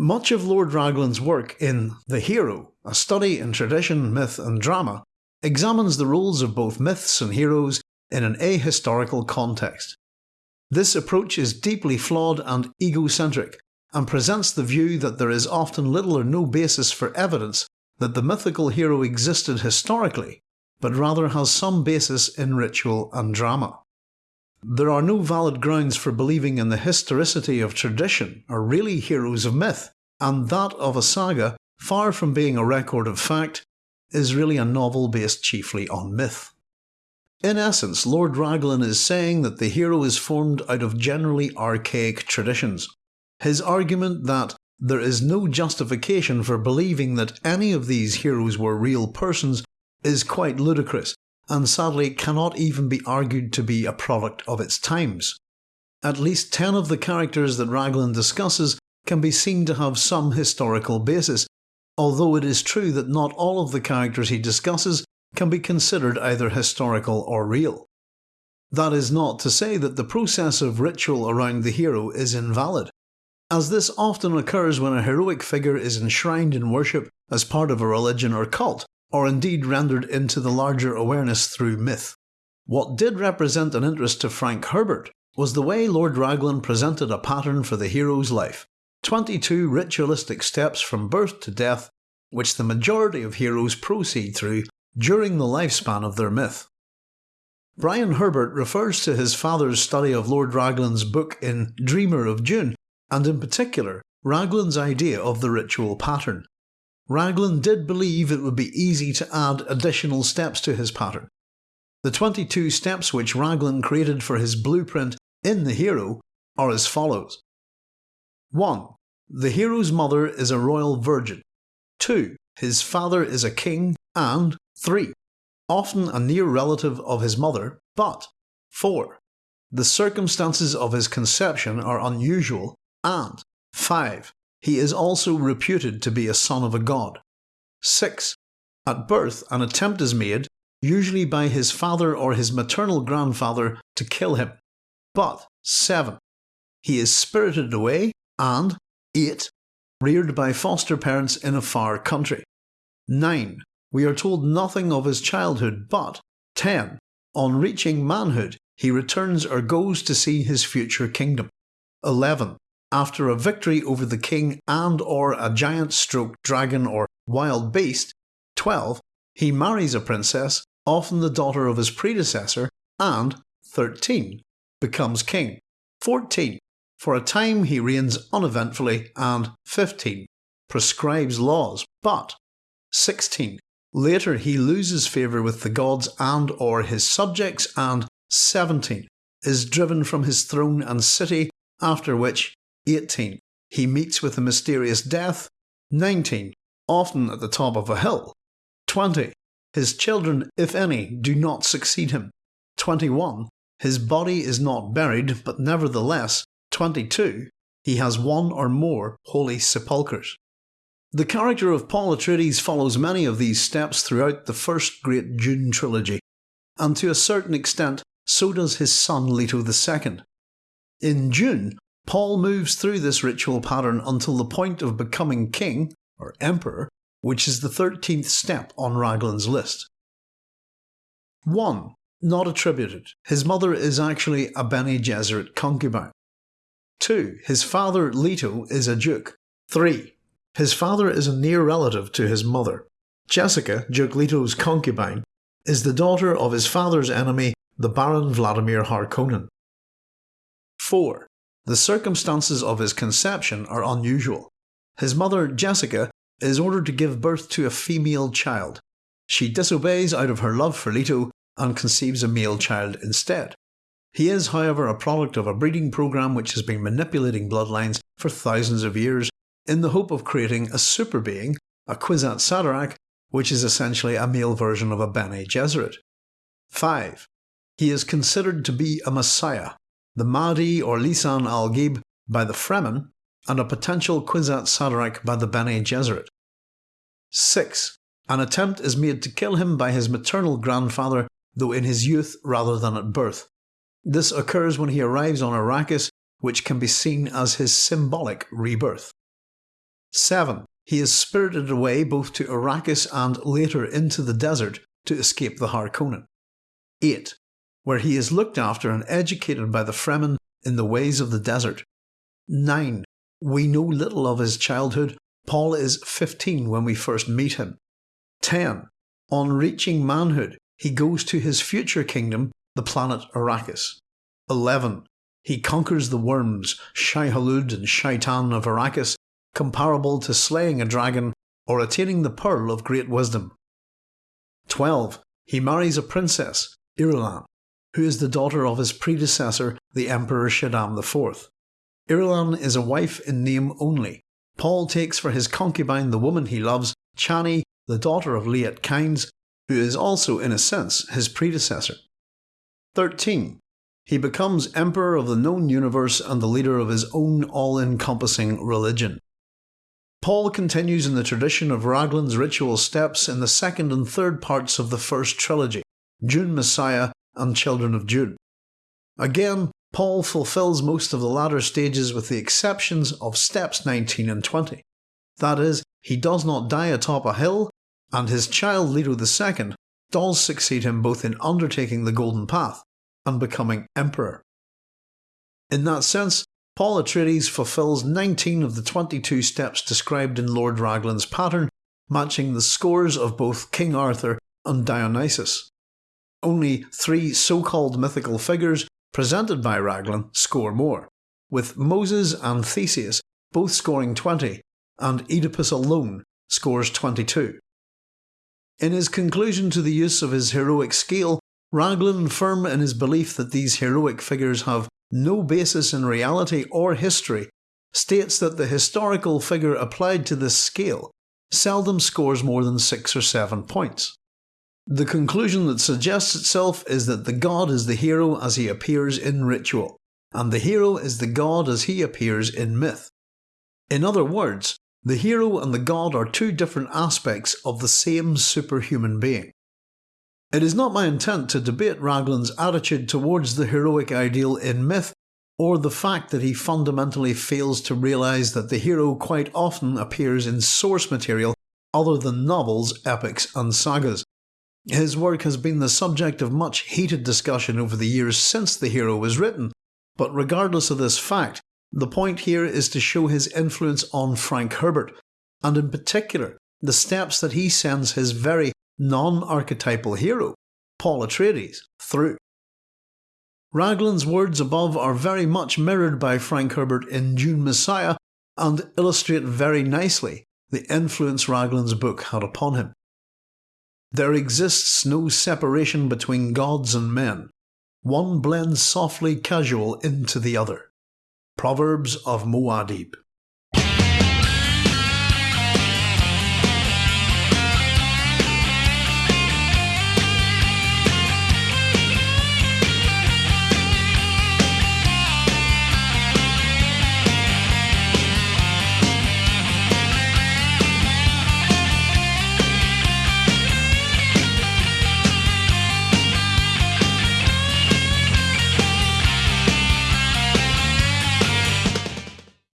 Much of Lord Raglan's work in The Hero, a study in tradition, myth and drama, examines the roles of both myths and heroes in an ahistorical context. This approach is deeply flawed and egocentric, and presents the view that there is often little or no basis for evidence that the mythical hero existed historically, but rather has some basis in ritual and drama. There are no valid grounds for believing in the historicity of tradition or really heroes of myth, and that of a saga, far from being a record of fact, is really a novel based chiefly on myth. In essence, Lord Raglan is saying that the hero is formed out of generally archaic traditions. His argument that there is no justification for believing that any of these heroes were real persons is quite ludicrous, and sadly cannot even be argued to be a product of its times. At least 10 of the characters that Raglan discusses can be seen to have some historical basis, although it is true that not all of the characters he discusses can be considered either historical or real. That is not to say that the process of ritual around the hero is invalid, as this often occurs when a heroic figure is enshrined in worship as part of a religion or cult, or indeed rendered into the larger awareness through myth. What did represent an interest to Frank Herbert was the way Lord Raglan presented a pattern for the hero's life 22 ritualistic steps from birth to death, which the majority of heroes proceed through during the lifespan of their myth. Brian Herbert refers to his father's study of Lord Raglan's book in Dreamer of Dune, and in particular, Raglan's idea of the ritual pattern, Raglan did believe it would be easy to add additional steps to his pattern. The 22 steps which Raglan created for his blueprint in The Hero are as follows 1. The hero's mother is a royal virgin. 2. His father is a king. And 3. Often a near relative of his mother, but 4. The circumstances of his conception are unusual. And 5. He is also reputed to be a son of a god. 6. At birth, an attempt is made, usually by his father or his maternal grandfather, to kill him. But 7. He is spirited away, and 8. Reared by foster parents in a far country. 9. We are told nothing of his childhood, but 10. On reaching manhood, he returns or goes to see his future kingdom. 11. After a victory over the king and or a giant stroke dragon or wild beast, 12. He marries a princess, often the daughter of his predecessor, and 13. Becomes king. 14. For a time he reigns uneventfully, and 15. Prescribes laws, but 16. Later he loses favour with the gods and or his subjects, and 17. Is driven from his throne and city, after which 18. He meets with a mysterious death. 19. Often at the top of a hill. 20. His children, if any, do not succeed him. 21. His body is not buried, but nevertheless, 22. He has one or more holy sepulchres. The character of Paul Atreides follows many of these steps throughout the first great Dune trilogy, and to a certain extent, so does his son Leto II. In Dune, Paul moves through this ritual pattern until the point of becoming king, or emperor, which is the 13th step on Raglan's list. 1. Not attributed. His mother is actually a Bene Gesserit concubine. 2. His father Leto is a duke. 3. His father is a near relative to his mother. Jessica, Duke Leto's concubine, is the daughter of his father's enemy, the Baron Vladimir Harkonnen. 4. The circumstances of his conception are unusual. His mother, Jessica, is ordered to give birth to a female child. She disobeys out of her love for Leto and conceives a male child instead. He is, however, a product of a breeding program which has been manipulating bloodlines for thousands of years in the hope of creating a super being, a Kwisatz Haderach, which is essentially a male version of a Bene Gesserit. 5. He is considered to be a messiah, the Mahdi or Lisan al-Gaib by the Fremen, and a potential Kwisatz Haderach by the Bene Gesserit. 6. An attempt is made to kill him by his maternal grandfather, though in his youth rather than at birth. This occurs when he arrives on Arrakis, which can be seen as his symbolic rebirth. 7. He is spirited away both to Arrakis and later into the desert to escape the Harkonnen. 8. Where he is looked after and educated by the Fremen in the ways of the desert. 9. We know little of his childhood. Paul is 15 when we first meet him. 10. On reaching manhood, he goes to his future kingdom, the planet Arrakis. 11. He conquers the worms, Shai-Hulud and Shaitan of Arrakis, comparable to slaying a dragon or attaining the Pearl of Great Wisdom. 12. He marries a princess, Irulan, who is the daughter of his predecessor, the Emperor Shaddam IV. Irulan is a wife in name only. Paul takes for his concubine the woman he loves, Chani, the daughter of Liet Kynes, who is also in a sense his predecessor. 13. He becomes emperor of the known universe and the leader of his own all-encompassing religion. Paul continues in the tradition of Raglan's ritual steps in the second and third parts of the first trilogy, Dune Messiah and Children of Dune. Again, Paul fulfills most of the latter stages with the exceptions of steps 19 and 20. That is, he does not die atop a hill, and his child Leto II does succeed him both in undertaking the Golden Path and becoming emperor. In that sense, Paul Atreides fulfills 19 of the 22 steps described in Lord Raglan's pattern, matching the scores of both King Arthur and Dionysus. Only three so-called mythical figures presented by Raglan score more, with Moses and Theseus both scoring 20 and Oedipus alone scores 22. In his conclusion to the use of his heroic scale, Raglan, firm in his belief that these heroic figures have no basis in reality or history, states that the historical figure applied to this scale seldom scores more than 6 or 7 points. The conclusion that suggests itself is that the god is the hero as he appears in ritual, and the hero is the god as he appears in myth. In other words, the hero and the god are two different aspects of the same superhuman being. It is not my intent to debate Raglan's attitude towards the heroic ideal in myth, or the fact that he fundamentally fails to realise that the hero quite often appears in source material other than novels, epics and sagas, his work has been the subject of much heated discussion over the years since The Hero was written, but regardless of this fact, the point here is to show his influence on Frank Herbert, and in particular the steps that he sends his very non-archetypal hero, Paul Atreides, through. Raglan's words above are very much mirrored by Frank Herbert in Dune Messiah and illustrate very nicely the influence Raglan's book had upon him. There exists no separation between gods and men. One blends softly casual into the other. Proverbs of Muad'Dib